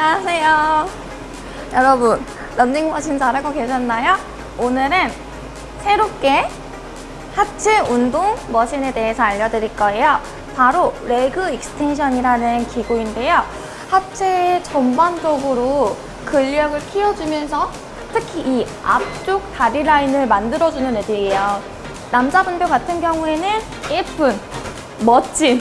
안녕하세요. 여러분, 런닝머신 잘하고 계셨나요? 오늘은 새롭게 하체 운동 machine에 대해서 알려드릴 거예요. 바로 leg extension이라는 기구인데요. 하체 전반적으로 근력을 키워주면서 특히 이 앞쪽 다리 라인을 만들어주는 애들이에요. 남자분들 같은 경우에는 예쁜, 멋진,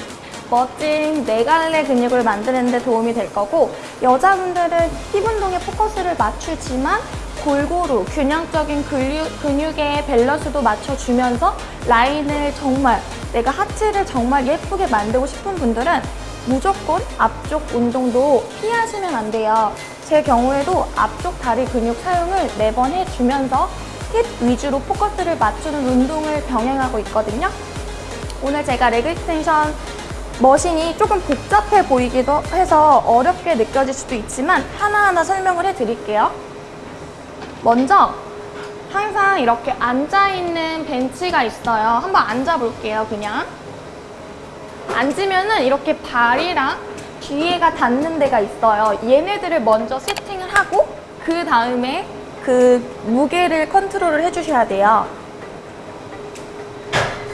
멋진 네갈래 근육을 만드는 데 도움이 될 거고 여자분들은 힙 운동에 포커스를 맞추지만 골고루 균형적인 근육, 근육의 밸런스도 맞춰주면서 라인을 정말 내가 하체를 정말 예쁘게 만들고 싶은 분들은 무조건 앞쪽 운동도 피하시면 안 돼요. 제 경우에도 앞쪽 다리 근육 사용을 매번 해주면서 힙 위주로 포커스를 맞추는 운동을 병행하고 있거든요. 오늘 제가 leg extension machine이 조금 복잡해 보이기도 해서 어렵게 느껴질 수도 있지만 하나하나 설명을 해드릴게요. 먼저 항상 이렇게 앉아있는 벤치가 있어요. 한번 앉아볼게요, 그냥. 앉으면 은 이렇게 발이랑 뒤에가 닿는 데가 있어요. 얘네들을 먼저 세팅을 하고 그 다음에 그 무게를 컨트롤을 해주셔야 돼요.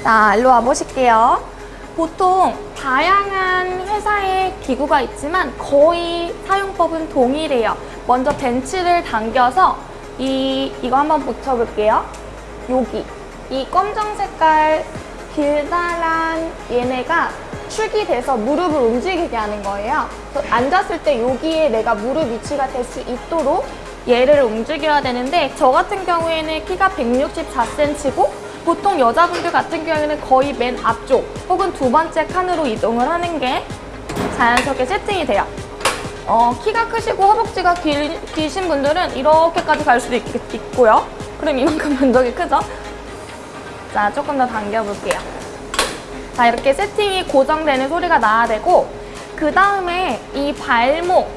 자, 일로 와보실게요. 보통 다양한 회사의 기구가 있지만 거의 사용법은 동일해요. 먼저 벤치를 당겨서 이, 이거 한번 붙여볼게요. 여기. 이 검정 색깔 길다란 얘네가 축이 돼서 무릎을 움직이게 하는 거예요. 앉았을 때 여기에 내가 무릎 위치가 될 수 있도록 얘를 움직여야 되는데 저 같은 경우에는 키가 164cm고 보통 여자분들 같은 경우에는 거의 맨 앞쪽 혹은 두 번째 칸으로 이동을 하는 게 자연스럽게 세팅이 돼요. 어, 키가 크시고 허벅지가 길, 기신 분들은 이렇게까지 갈 수도 있, 있고요. 그럼 이만큼 면적이 크죠? 자, 조금 더 당겨볼게요. 자, 이렇게 세팅이 고정되는 소리가 나야 되고 그 다음에 이 발목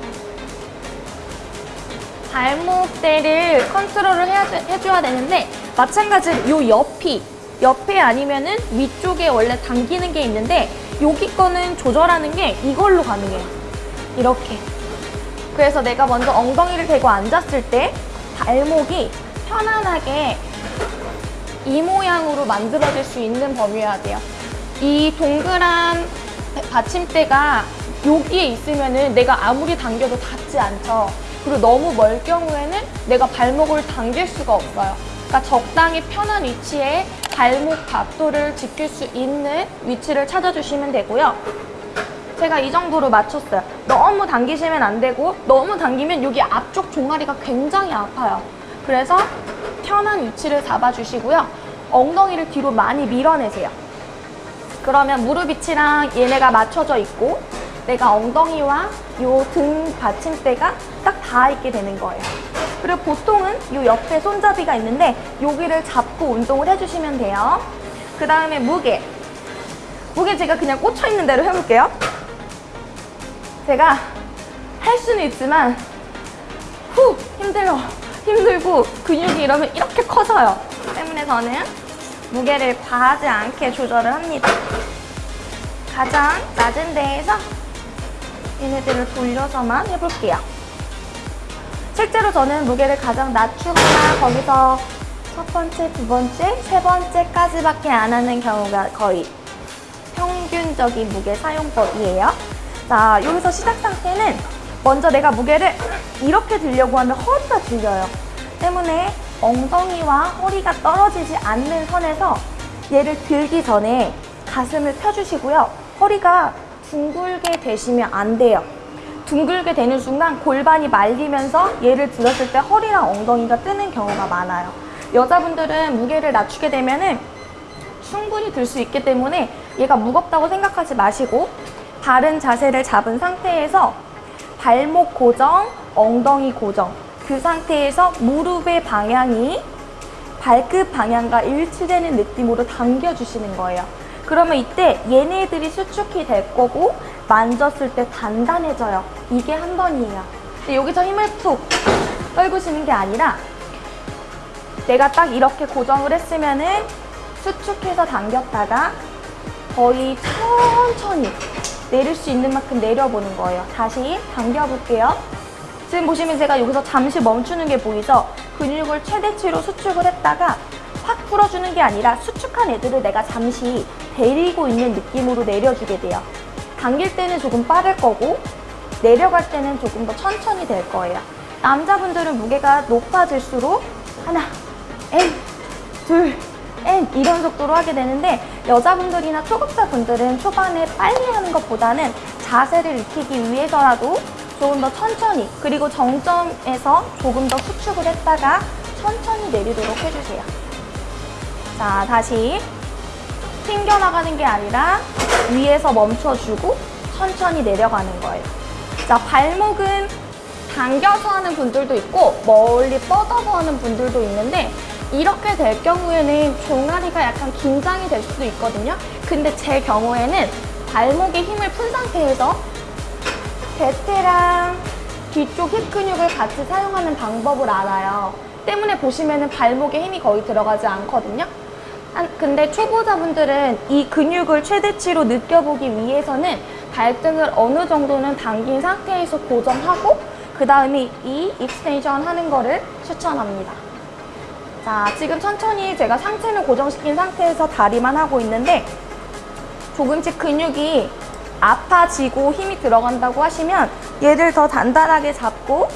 발목대를 컨트롤을 해야, 해줘야 되는데 마찬가지로 이 옆이 옆에 아니면은 위쪽에 원래 당기는 게 있는데 여기 거는 조절하는 게 이걸로 가능해요. 이렇게. 그래서 내가 먼저 엉덩이를 대고 앉았을 때 발목이 편안하게 이 모양으로 만들어질 수 있는 범위여야 돼요. 이 동그란 받침대가 여기에 있으면은 내가 아무리 당겨도 닿지 않죠. 그리고 너무 멀 경우에는 내가 발목을 당길 수가 없어요. 그러니까 적당히 편한 위치에 발목 각도를 지킬 수 있는 위치를 찾아주시면 되고요. 제가 이 정도로 맞췄어요. 너무 당기시면 안 되고 너무 당기면 여기 앞쪽 종아리가 굉장히 아파요. 그래서 편한 위치를 잡아주시고요. 엉덩이를 뒤로 많이 밀어내세요. 그러면 무릎 위치랑 얘네가 맞춰져 있고 내가 엉덩이와 요 등 받침대가 딱 닿아 있게 되는 거예요. 그리고 보통은 요 옆에 손잡이가 있는데 여기를 잡고 운동을 해주시면 돼요. 그 다음에 무게. 무게 제가 그냥 꽂혀 있는 대로 해볼게요. 제가 할 수는 있지만 후 힘들어 힘들고 근육이 이러면 이렇게 커져요. 때문에 저는 무게를 과하지 않게 조절을 합니다. 가장 낮은 데에서 얘네들을 돌려서만 해볼게요. 실제로 저는 무게를 가장 낮추거나 거기서 첫 번째, 두 번째, 세 번째까지밖에 안 하는 경우가 거의 평균적인 무게 사용법이에요. 자, 여기서 시작 상태는 먼저 내가 무게를 이렇게 들려고 하면 허리가 들려요. 때문에 엉덩이와 허리가 떨어지지 않는 선에서 얘를 들기 전에 가슴을 펴주시고요. 허리가 둥글게 되시면 안 돼요. 둥글게 되는 순간 골반이 말리면서 얘를 들었을 때 허리랑 엉덩이가 뜨는 경우가 많아요. 여자분들은 무게를 낮추게 되면 은 충분히 들 수 있기 때문에 얘가 무겁다고 생각하지 마시고 바른 자세를 잡은 상태에서 발목 고정, 엉덩이 고정 그 상태에서 무릎의 방향이 발끝 방향과 일치되는 느낌으로 당겨주시는 거예요. 그러면 이때 얘네들이 수축이 될 거고 만졌을 때 단단해져요. 이게 한 번이에요. 여기서 힘을 푹 떨구시는 게 아니라 내가 딱 이렇게 고정을 했으면 은 수축해서 당겼다가 거의 천천히 내릴 수 있는 만큼 내려보는 거예요. 다시 당겨볼게요. 지금 보시면 제가 여기서 잠시 멈추는 게 보이죠? 근육을 최대치로 수축을 했다가 확 풀어주는 게 아니라 수축한 애들을 내가 잠시 데리고 있는 느낌으로 내려주게 돼요. 당길 때는 조금 빠를 거고 내려갈 때는 조금 더 천천히 될 거예요. 남자분들은 무게가 높아질수록 하나, 엔, 둘, 엔 이런 속도로 하게 되는데 여자분들이나 초급자분들은 초반에 빨리 하는 것보다는 자세를 익히기 위해서라도 조금 더 천천히 그리고 정점에서 조금 더 수축을 했다가 천천히 내리도록 해주세요. 자, 다시 튕겨나가는 게 아니라 위에서 멈춰주고 천천히 내려가는 거예요. 자, 발목은 당겨서 하는 분들도 있고 멀리 뻗어서 하는 분들도 있는데 이렇게 될 경우에는 종아리가 약간 긴장이 될 수도 있거든요. 근데 제 경우에는 발목에 힘을 푼 상태에서 대퇴랑 뒤쪽 힙 근육을 같이 사용하는 방법을 알아요. 때문에 보시면은 발목에 힘이 거의 들어가지 않거든요. 한- 근데 초보자분들은 이 근육을 최대치로 느껴보기 위해서는 발등을 어느 정도는 당긴 상태에서 고정하고 그 다음에 이 extension 하는 거를 추천합니다. 자, 지금 천천히 제가 상체는 고정시킨 상태에서 다리만 하고 있는데 조금씩 근육이 아파지고 힘이 들어간다고 하시면 얘를 더 단단하게 잡고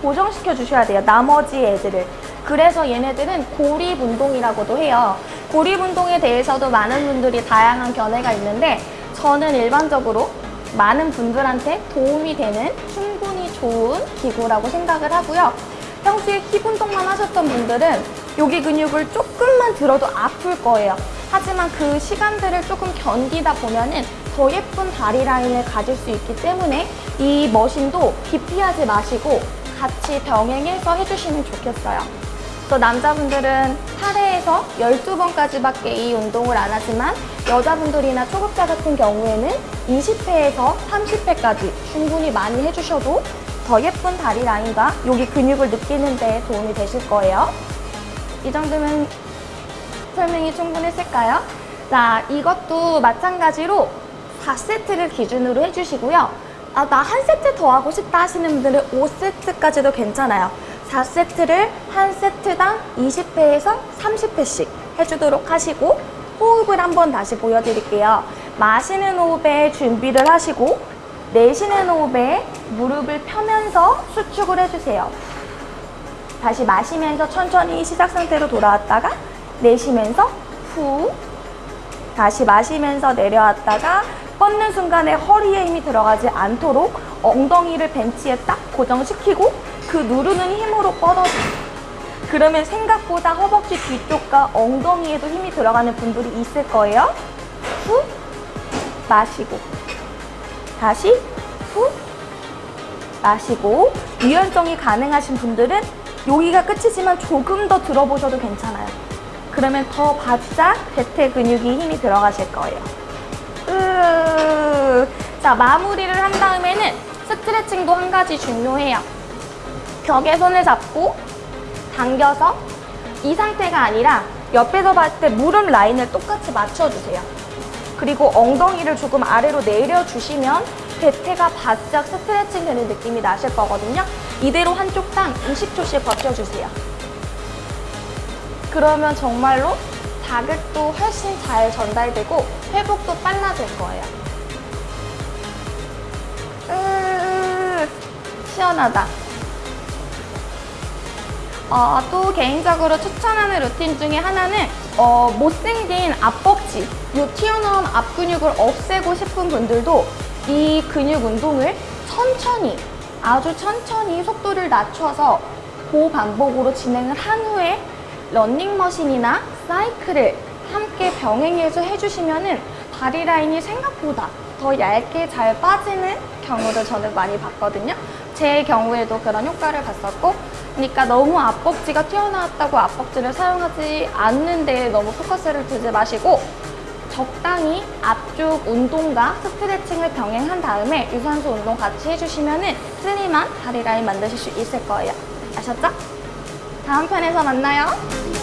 고정시켜 주셔야 돼요. 나머지 애들을. 그래서 얘네들은 고립 운동이라고도 해요. 고립 운동에 대해서도 많은 분들이 다양한 견해가 있는데 저는 일반적으로 많은 분들한테 도움이 되는 충분히 좋은 기구라고 생각을 하고요. 평소에 힙 운동만 하셨던 분들은 여기 근육을 조금만 들어도 아플 거예요. 하지만 그 시간들을 조금 견디다 보면은 더 예쁜 다리 라인을 가질 수 있기 때문에 이 머신도 기피하지 마시고 같이 병행해서 해주시면 좋겠어요. 또 남자분들은 하루에서 12번까지밖에 이 운동을 안 하지만 여자분들이나 초급자 같은 경우에는 20회에서 30회까지 충분히 많이 해주셔도 더 예쁜 다리 라인과 여기 근육을 느끼는 데 도움이 되실 거예요. 이 정도면 설명이 충분했을까요? 자, 이것도 마찬가지로 4세트를 기준으로 해주시고요. 아, 나 한 세트 더 하고 싶다 하시는 분들은 5세트까지도 괜찮아요. 4세트를 한 세트당 20회에서 30회씩 해주도록 하시고 호흡을 한번 다시 보여드릴게요. 마시는 호흡에 준비를 하시고 내쉬는 호흡에 무릎을 펴면서 수축을 해주세요. 다시 마시면서 천천히 시작 상태로 돌아왔다가 내쉬면서 후 다시 마시면서 내려왔다가 뻗는 순간에 허리에 힘이 들어가지 않도록 엉덩이를 벤치에 딱 고정시키고 그 누르는 힘으로 뻗어줘요. 그러면 생각보다 허벅지 뒤쪽과 엉덩이에도 힘이 들어가는 분들이 있을 거예요. 후 마시고 다시 후 마시고 유연성이 가능하신 분들은 여기가 끝이지만 조금 더 들어보셔도 괜찮아요. 그러면 더 바짝 대퇴 근육이 힘이 들어가실 거예요. 으... 자 마무리를 한 다음에는 스트레칭도 한 가지 중요해요. 벽에 손을 잡고 당겨서 이 상태가 아니라 옆에서 봤을 때 무릎 라인을 똑같이 맞춰주세요. 그리고 엉덩이를 조금 아래로 내려주시면 대퇴가 바짝 스트레칭 되는 느낌이 나실 거거든요. 이대로 한쪽 당 20초씩 버텨주세요. 그러면 정말로 자극도 훨씬 잘 전달되고 회복도 빨라질 거예요. 으, 시원하다. 어, 또 개인적으로 추천하는 루틴 중에 하나는 어, 못생긴 앞벅지, 이 튀어나온 앞근육을 없애고 싶은 분들도 이 근육 운동을 천천히, 아주 천천히 속도를 낮춰서 고반복으로 진행을 한 후에 런닝머신이나 사이클을 함께 병행해서 해주시면 은 다리 라인이 생각보다 더 얇게 잘 빠지는 경우를 저는 많이 봤거든요. 제 경우에도 그런 효과를 봤었고, 그러니까 너무 앞벅지가 튀어나왔다고 앞벅지를 사용하지 않는데 너무 포커스를 두지 마시고 적당히 앞쪽 운동과 스트레칭을 병행한 다음에 유산소 운동 같이 해주시면 은 슬림한 다리 라인 만드실 수 있을 거예요. 아셨죠? 다음 편에서 만나요.